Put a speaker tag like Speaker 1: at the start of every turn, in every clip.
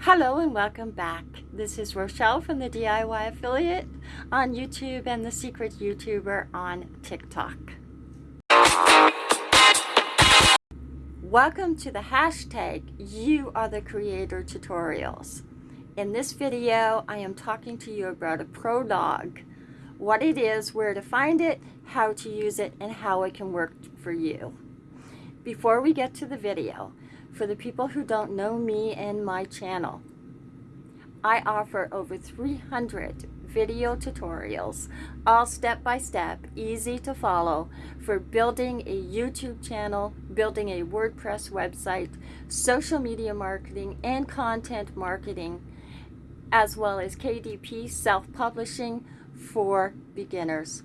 Speaker 1: Hello and welcome back. This is Rochelle from the DIY Affiliate on YouTube and the Secret YouTuber on TikTok. Welcome to the hashtag You Are the Creator tutorials. In this video, I am talking to you about a prologue, what it is, where to find it, how to use it, and how it can work for you. Before we get to the video, for the people who don't know me and my channel. I offer over 300 video tutorials, all step-by-step, -step, easy to follow, for building a YouTube channel, building a WordPress website, social media marketing, and content marketing, as well as KDP self-publishing for beginners.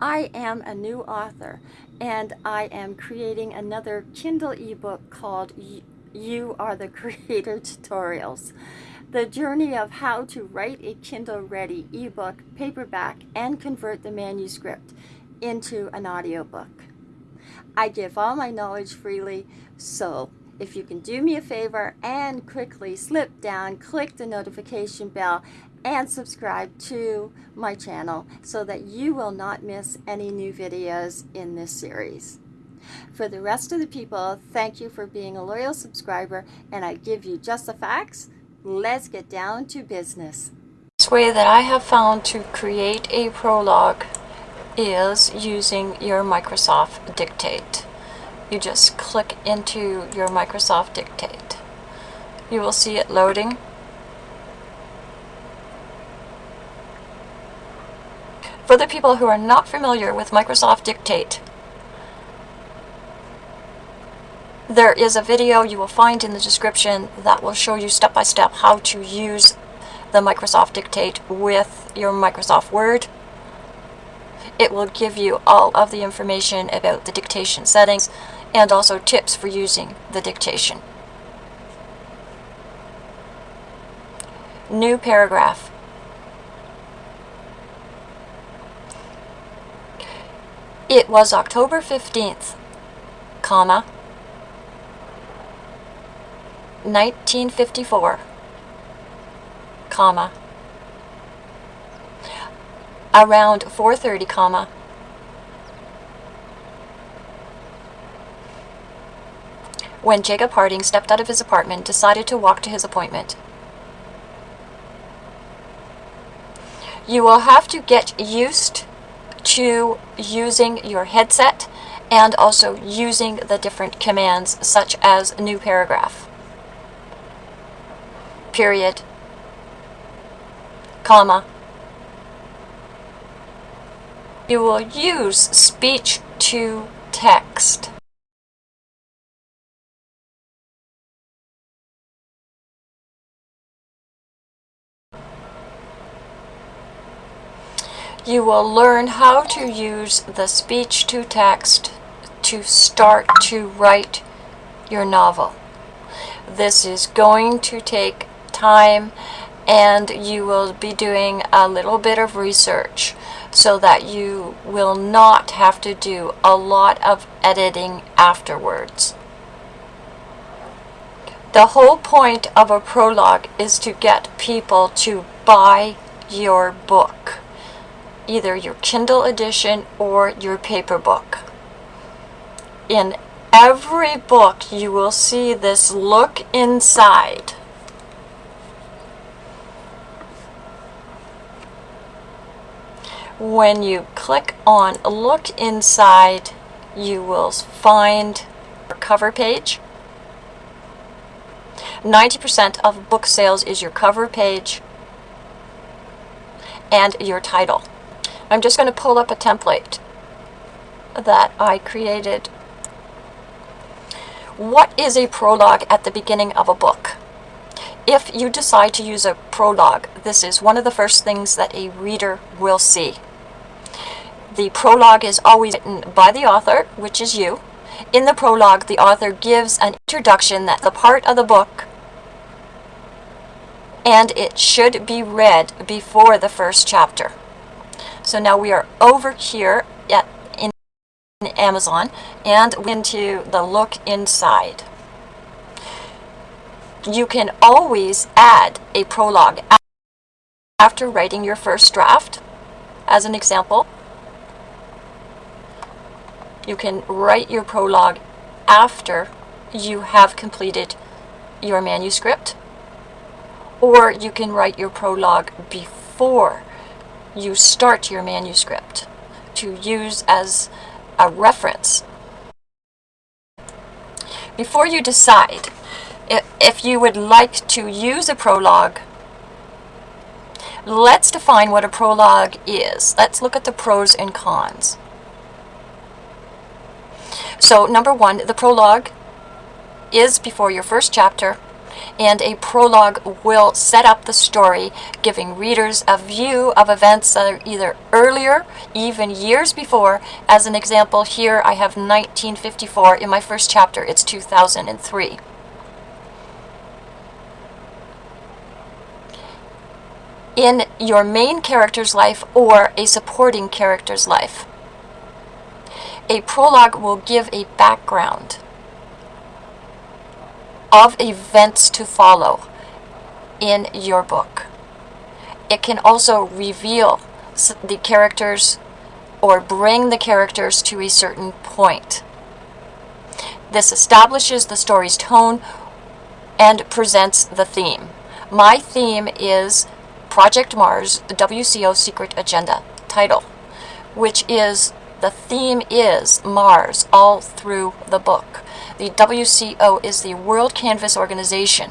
Speaker 1: I am a new author and I am creating another Kindle ebook called You Are the Creator Tutorials. The journey of how to write a Kindle ready ebook, paperback, and convert the manuscript into an audiobook. I give all my knowledge freely, so if you can do me a favor and quickly slip down, click the notification bell, and subscribe to my channel so that you will not miss any new videos in this series. For the rest of the people, thank you for being a loyal subscriber and I give you just the facts. Let's get down to business.
Speaker 2: This way that I have found to create a prologue is using your Microsoft Dictate. You just click into your Microsoft Dictate. You will see it loading For the people who are not familiar with Microsoft Dictate, there is a video you will find in the description that will show you step by step how to use the Microsoft Dictate with your Microsoft Word. It will give you all of the information about the dictation settings and also tips for using the dictation. New paragraph. It was October 15th, comma, 1954, comma, around 4.30, comma, when Jacob Harding stepped out of his apartment, decided to walk to his appointment. You will have to get used to using your headset and also using the different commands such as new paragraph, period, comma. You will use speech to text. You will learn how to use the speech-to-text to start to write your novel. This is going to take time and you will be doing a little bit of research so that you will not have to do a lot of editing afterwards. The whole point of a prologue is to get people to buy your book either your Kindle edition or your paper book. In every book you will see this look inside. When you click on look inside you will find your cover page. 90% of book sales is your cover page and your title. I'm just going to pull up a template that I created. What is a prologue at the beginning of a book? If you decide to use a prologue, this is one of the first things that a reader will see. The prologue is always written by the author, which is you. In the prologue, the author gives an introduction that the part of the book and it should be read before the first chapter. So now we are over here at in Amazon and into the look inside. you can always add a prologue after writing your first draft. As an example, you can write your prologue after you have completed your manuscript, or you can write your prologue before you start your manuscript to use as a reference. Before you decide if you would like to use a prologue, let's define what a prologue is. Let's look at the pros and cons. So number one, the prologue is before your first chapter and a prologue will set up the story, giving readers a view of events that are either earlier, even years before. As an example, here I have 1954. In my first chapter, it's 2003. in your main character's life or a supporting character's life. A prologue will give a background of events to follow in your book. It can also reveal the characters or bring the characters to a certain point. This establishes the story's tone and presents the theme. My theme is Project Mars, the WCO Secret Agenda title, which is the theme is Mars all through the book. The WCO is the World Canvas Organization,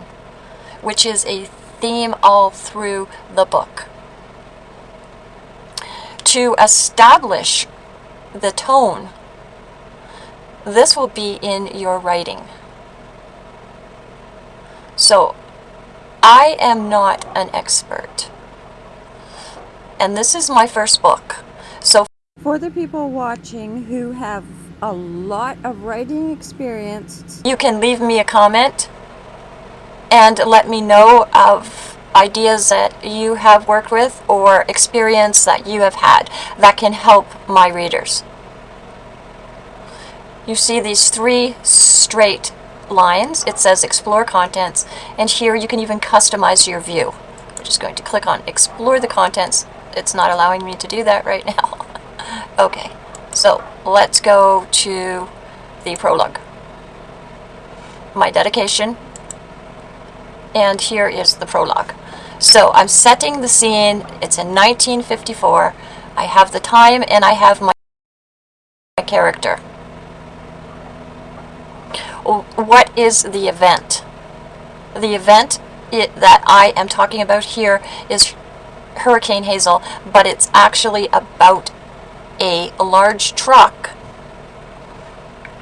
Speaker 2: which is a theme all through the book. To establish the tone, this will be in your writing. So, I am not an expert. And this is my first book.
Speaker 1: For the people watching who have a lot of writing experience.
Speaker 2: You can leave me a comment and let me know of ideas that you have worked with or experience that you have had that can help my readers. You see these three straight lines. It says explore contents and here you can even customize your view. I'm just going to click on explore the contents. It's not allowing me to do that right now. Okay. So let's go to the prologue. My dedication. And here is the prologue. So I'm setting the scene. It's in 1954. I have the time and I have my, character. What is the event? The event it, that I am talking about here is Hurricane Hazel, but it's actually about a large truck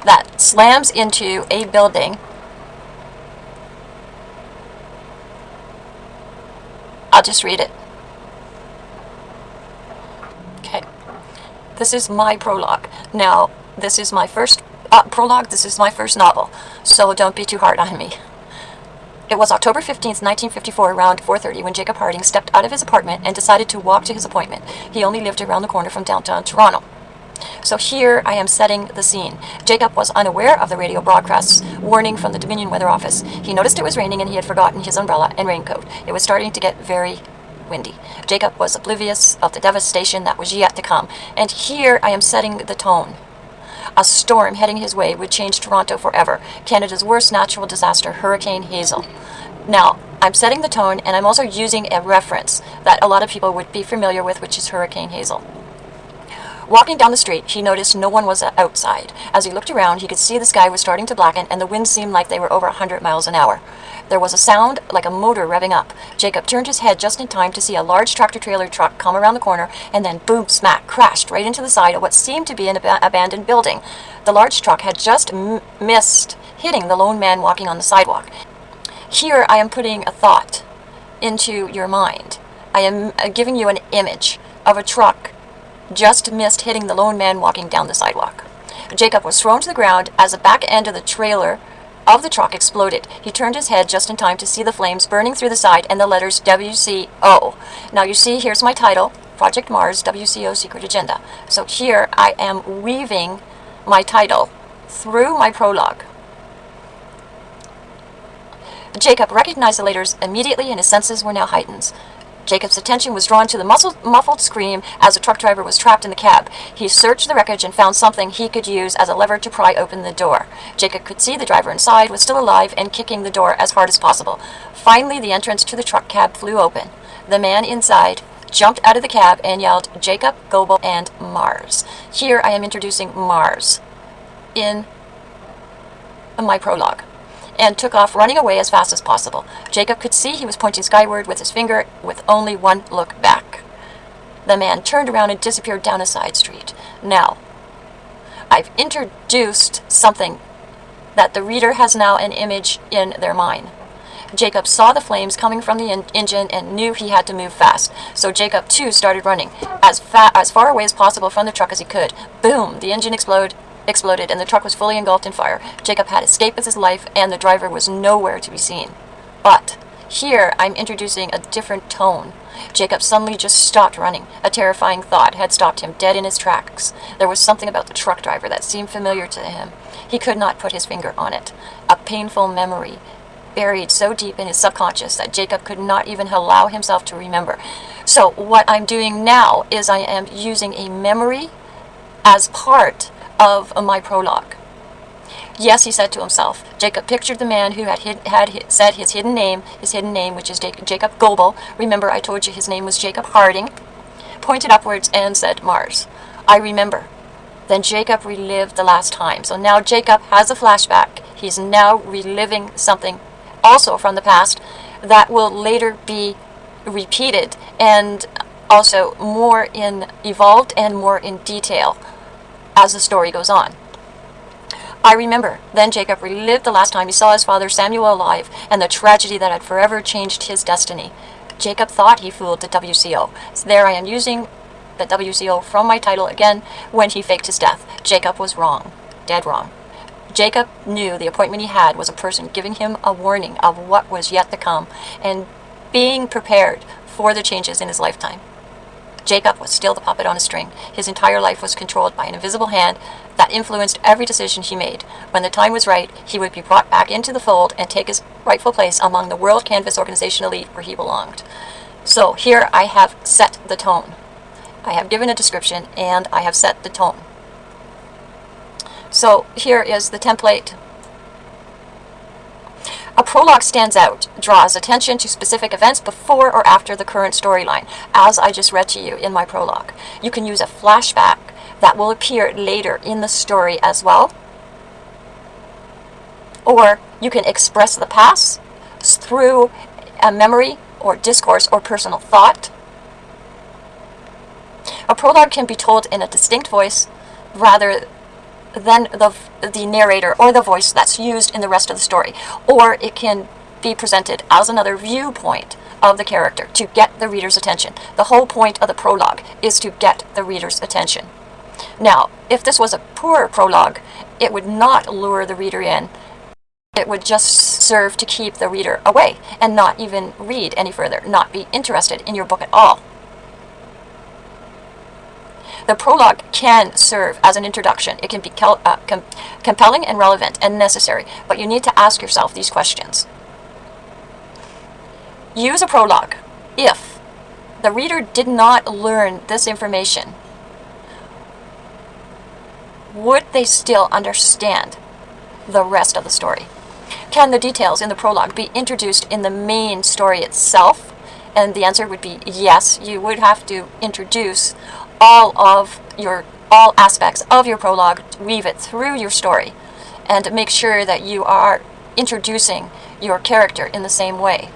Speaker 2: that slams into a building. I'll just read it. Okay. This is my prologue. Now, this is my first uh, prologue. This is my first novel, so don't be too hard on me. It was October 15, 1954, around 4.30, when Jacob Harding stepped out of his apartment and decided to walk to his appointment. He only lived around the corner from downtown Toronto. So here I am setting the scene. Jacob was unaware of the radio broadcast's warning from the Dominion Weather Office. He noticed it was raining and he had forgotten his umbrella and raincoat. It was starting to get very windy. Jacob was oblivious of the devastation that was yet to come. And here I am setting the tone. A storm heading his way would change Toronto forever. Canada's worst natural disaster, Hurricane Hazel. Now, I'm setting the tone and I'm also using a reference that a lot of people would be familiar with, which is Hurricane Hazel. Walking down the street, he noticed no one was outside. As he looked around, he could see the sky was starting to blacken and the winds seemed like they were over 100 miles an hour. There was a sound like a motor revving up. Jacob turned his head just in time to see a large tractor-trailer truck come around the corner and then boom, smack, crashed right into the side of what seemed to be an ab abandoned building. The large truck had just missed hitting the lone man walking on the sidewalk. Here I am putting a thought into your mind. I am uh, giving you an image of a truck just missed hitting the lone man walking down the sidewalk. Jacob was thrown to the ground as the back end of the trailer of the truck exploded. He turned his head just in time to see the flames burning through the side and the letters WCO. Now you see, here's my title, Project Mars WCO Secret Agenda. So here I am weaving my title through my prologue. Jacob recognized the letters immediately and his senses were now heightened. Jacob's attention was drawn to the muffled, muffled scream as the truck driver was trapped in the cab. He searched the wreckage and found something he could use as a lever to pry open the door. Jacob could see the driver inside was still alive and kicking the door as hard as possible. Finally, the entrance to the truck cab flew open. The man inside jumped out of the cab and yelled, Jacob, Goebel, and Mars. Here I am introducing Mars in my prologue and took off running away as fast as possible. Jacob could see he was pointing skyward with his finger with only one look back. The man turned around and disappeared down a side street. Now, I've introduced something that the reader has now an image in their mind. Jacob saw the flames coming from the engine and knew he had to move fast. So Jacob too started running as, as far away as possible from the truck as he could. Boom! The engine exploded exploded and the truck was fully engulfed in fire. Jacob had escaped with his life and the driver was nowhere to be seen. But here I'm introducing a different tone. Jacob suddenly just stopped running. A terrifying thought had stopped him dead in his tracks. There was something about the truck driver that seemed familiar to him. He could not put his finger on it. A painful memory buried so deep in his subconscious that Jacob could not even allow himself to remember. So what I'm doing now is I am using a memory as part of my prologue. Yes, he said to himself. Jacob pictured the man who had, hid, had said his hidden name, his hidden name, which is Jacob Goebel. Remember, I told you his name was Jacob Harding. Pointed upwards and said, Mars. I remember. Then Jacob relived the last time. So now Jacob has a flashback. He's now reliving something also from the past that will later be repeated and also more in evolved and more in detail as the story goes on. I remember. Then Jacob relived the last time he saw his father Samuel alive and the tragedy that had forever changed his destiny. Jacob thought he fooled the WCO. So there I am using the WCO from my title again when he faked his death. Jacob was wrong. Dead wrong. Jacob knew the appointment he had was a person giving him a warning of what was yet to come and being prepared for the changes in his lifetime. Jacob was still the puppet on a string. His entire life was controlled by an invisible hand that influenced every decision he made. When the time was right, he would be brought back into the fold and take his rightful place among the World Canvas Organization elite where he belonged. So here I have set the tone. I have given a description and I have set the tone. So here is the template a prologue stands out, draws attention to specific events before or after the current storyline, as I just read to you in my prologue. You can use a flashback that will appear later in the story as well. Or you can express the past through a memory or discourse or personal thought. A prologue can be told in a distinct voice rather than the, the narrator or the voice that's used in the rest of the story. Or it can be presented as another viewpoint of the character to get the reader's attention. The whole point of the prologue is to get the reader's attention. Now, if this was a poor prologue, it would not lure the reader in. It would just serve to keep the reader away and not even read any further, not be interested in your book at all. The prologue can serve as an introduction. It can be uh, com compelling and relevant and necessary, but you need to ask yourself these questions. Use a prologue if the reader did not learn this information. Would they still understand the rest of the story? Can the details in the prologue be introduced in the main story itself? And the answer would be yes, you would have to introduce all of your all aspects of your prologue, weave it through your story, and make sure that you are introducing your character in the same way.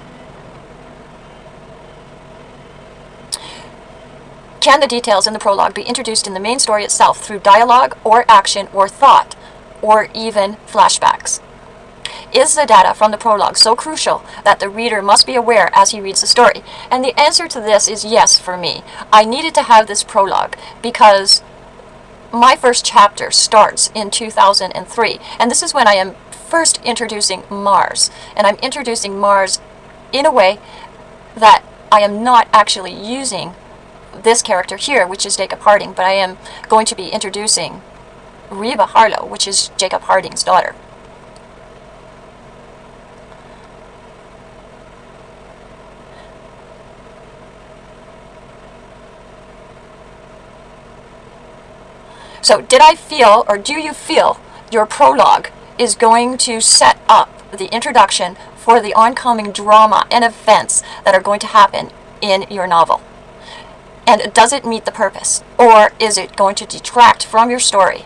Speaker 2: Can the details in the prologue be introduced in the main story itself through dialogue or action or thought, or even flashbacks? Is the data from the prologue so crucial that the reader must be aware as he reads the story? And the answer to this is yes for me. I needed to have this prologue because my first chapter starts in 2003. And this is when I am first introducing Mars. And I'm introducing Mars in a way that I am not actually using this character here, which is Jacob Harding, but I am going to be introducing Reba Harlow, which is Jacob Harding's daughter. So did I feel, or do you feel, your prologue is going to set up the introduction for the oncoming drama and events that are going to happen in your novel? And does it meet the purpose? Or is it going to detract from your story?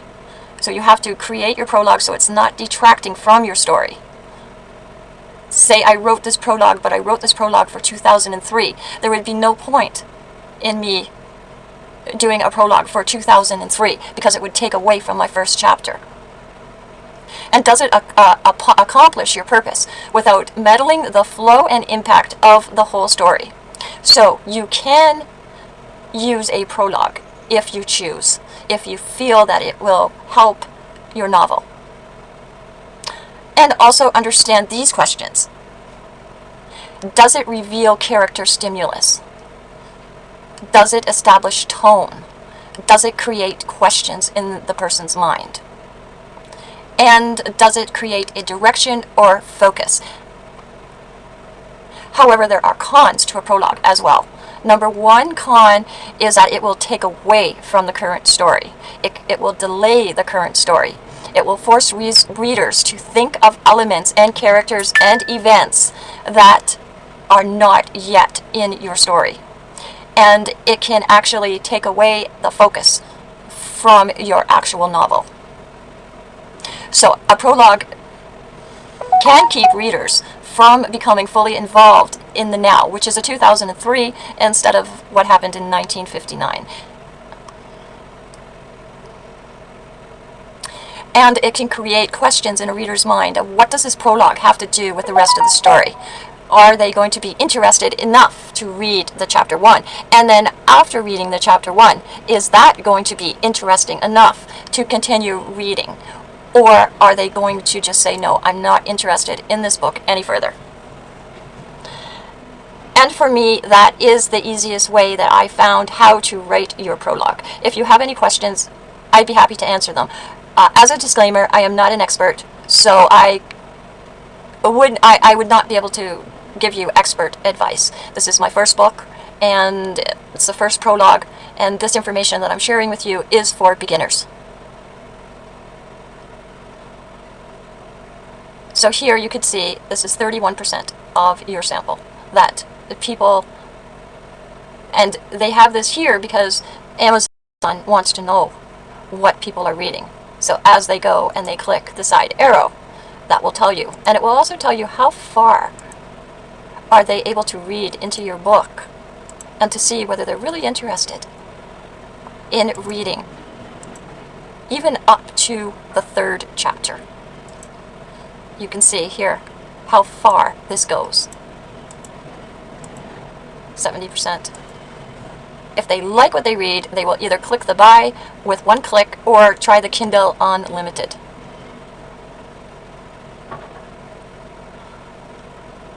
Speaker 2: So you have to create your prologue so it's not detracting from your story. Say I wrote this prologue, but I wrote this prologue for 2003. There would be no point in me doing a prologue for 2003 because it would take away from my first chapter. And does it uh, uh, accomplish your purpose without meddling the flow and impact of the whole story? So you can use a prologue if you choose, if you feel that it will help your novel. And also understand these questions. Does it reveal character stimulus? Does it establish tone? Does it create questions in the person's mind? And does it create a direction or focus? However, there are cons to a prologue as well. Number one con is that it will take away from the current story. It, it will delay the current story. It will force re readers to think of elements and characters and events that are not yet in your story and it can actually take away the focus from your actual novel. So a prologue can keep readers from becoming fully involved in the now, which is a 2003 instead of what happened in 1959. And it can create questions in a reader's mind what does this prologue have to do with the rest of the story? Are they going to be interested enough to read the chapter 1? And then after reading the chapter 1, is that going to be interesting enough to continue reading? Or are they going to just say, no, I'm not interested in this book any further? And for me, that is the easiest way that I found how to write your prologue. If you have any questions, I'd be happy to answer them. Uh, as a disclaimer, I am not an expert, so I would I, I would not be able to give you expert advice. This is my first book, and it's the first prologue, and this information that I'm sharing with you is for beginners. So here you could see this is 31% of your sample that the people, and they have this here because Amazon wants to know what people are reading. So as they go and they click the side arrow, that will tell you. And it will also tell you how far are they able to read into your book and to see whether they're really interested in reading, even up to the third chapter. You can see here how far this goes. 70%. If they like what they read, they will either click the buy with one click or try the Kindle Unlimited.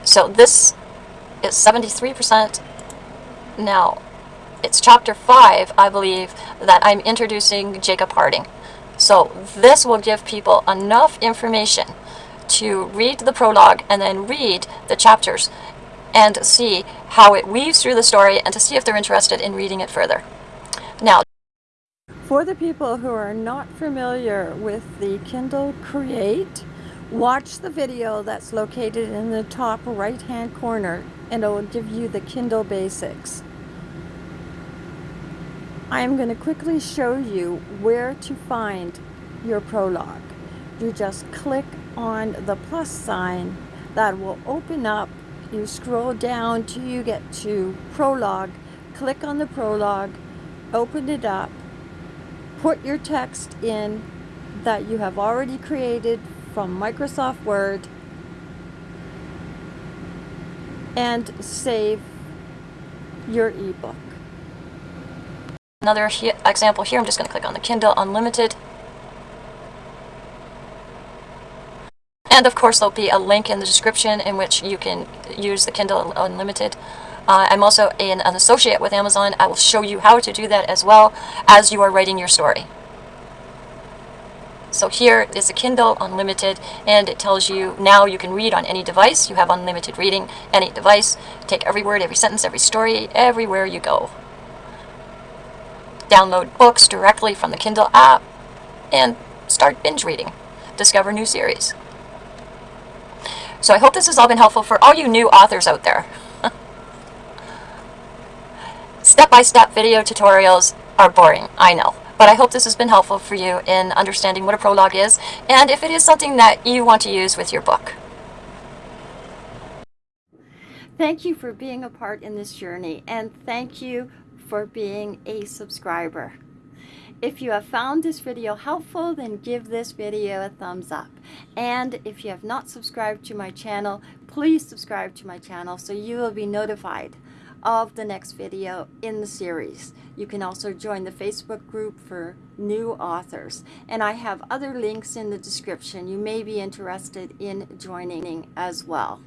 Speaker 2: So this is 73%. Now, it's chapter 5, I believe, that I'm introducing Jacob Harding. So this will give people enough information to read the prologue and then read the chapters and see how it weaves through the story and to see if they're interested in reading it further. Now,
Speaker 1: for the people who are not familiar with the Kindle Create, watch the video that's located in the top right hand corner and it will give you the Kindle basics. I am going to quickly show you where to find your prologue. You just click on the plus sign that will open up. You scroll down till you get to prologue. Click on the prologue, open it up, put your text in that you have already created from Microsoft Word and save your ebook.
Speaker 2: Another he example here, I'm just going to click on the Kindle Unlimited. And of course there'll be a link in the description in which you can use the Kindle Unlimited. Uh, I'm also an, an associate with Amazon. I will show you how to do that as well as you are writing your story. So here is a Kindle Unlimited and it tells you now you can read on any device. You have unlimited reading, any device. Take every word, every sentence, every story, everywhere you go. Download books directly from the Kindle app. and start binge reading, discover new series. So I hope this has all been helpful for all you new authors out there. Step-by-step -step video tutorials are boring, I know. But I hope this has been helpful for you in understanding what a prologue is and if it is something that you want to use with your book.
Speaker 1: Thank you for being a part in this journey and thank you for being a subscriber. If you have found this video helpful, then give this video a thumbs up. And if you have not subscribed to my channel, please subscribe to my channel so you will be notified of the next video in the series. You can also join the Facebook group for new authors. And I have other links in the description you may be interested in joining as well.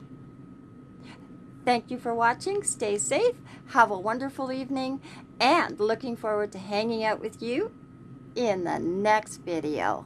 Speaker 1: Thank you for watching. Stay safe. Have a wonderful evening. And looking forward to hanging out with you in the next video.